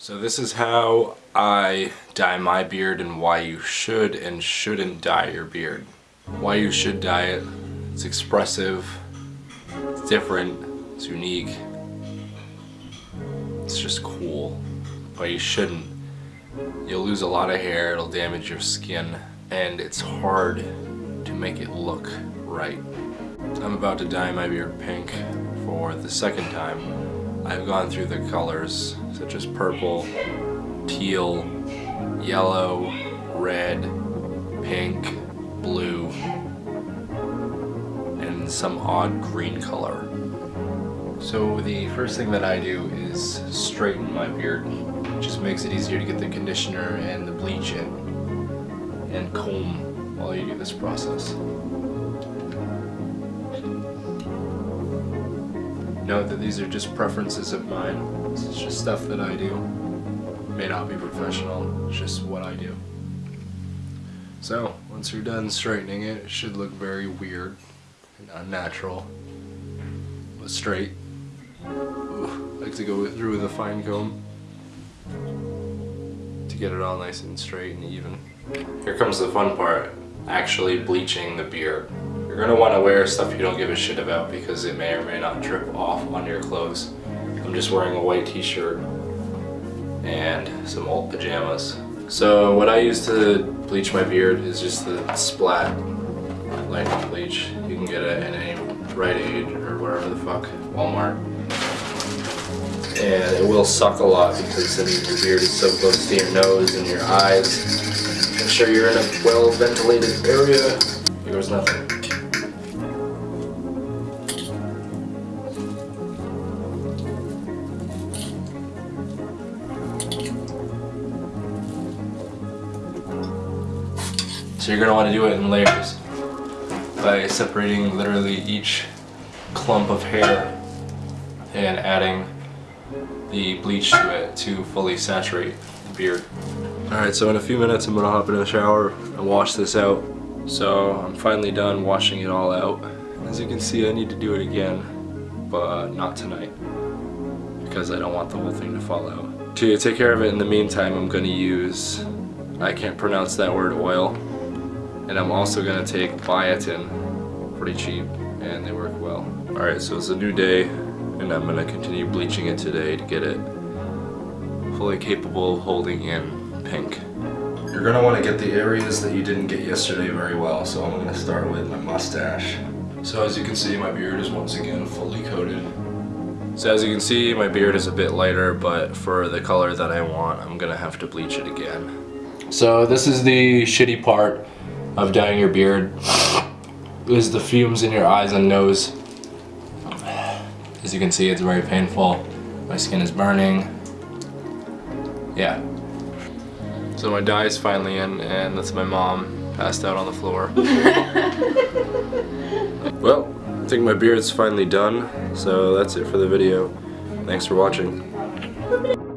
So this is how I dye my beard and why you should and shouldn't dye your beard. Why you should dye it, it's expressive, it's different, it's unique, it's just cool. Why you shouldn't, you'll lose a lot of hair, it'll damage your skin, and it's hard to make it look right. I'm about to dye my beard pink for the second time. I've gone through the colors such as purple, teal, yellow, red, pink, blue, and some odd green color. So the first thing that I do is straighten my beard. It just makes it easier to get the conditioner and the bleach in and comb while you do this process. Note that these are just preferences of mine. This is just stuff that I do. May not be professional, it's just what I do. So, once you're done straightening it, it should look very weird and unnatural. But straight. Ooh, I like to go through with a fine comb to get it all nice and straight and even. Here comes the fun part, actually bleaching the beard. You're going to want to wear stuff you don't give a shit about because it may or may not drip off on your clothes. I'm just wearing a white t-shirt and some old pajamas. So what I use to bleach my beard is just the Splat lightning bleach. You can get it in any Rite Aid or wherever the fuck, Walmart. And it will suck a lot because then your beard is so close to your nose and your eyes. Make sure you're in a well ventilated area. Here goes nothing. So you're want to do it in layers by separating literally each clump of hair and adding the bleach to it to fully saturate the beard. Alright, so in a few minutes I'm to hop in the shower and wash this out. So I'm finally done washing it all out. As you can see I need to do it again, but not tonight because I don't want the whole thing to fall out. To take care of it in the meantime I'm to use, I can't pronounce that word, oil. And I'm also going to take biotin, pretty cheap, and they work well. Alright, so it's a new day, and I'm going to continue bleaching it today to get it fully capable of holding in pink. You're going to want to get the areas that you didn't get yesterday very well, so I'm going to start with my mustache. So as you can see, my beard is once again fully coated. So as you can see, my beard is a bit lighter, but for the color that I want, I'm going to have to bleach it again. So this is the shitty part of dyeing your beard is the fumes in your eyes and nose. As you can see, it's very painful. My skin is burning. Yeah. So my dye is finally in, and that's my mom passed out on the floor. well, I think my beard's finally done, so that's it for the video. Thanks for watching.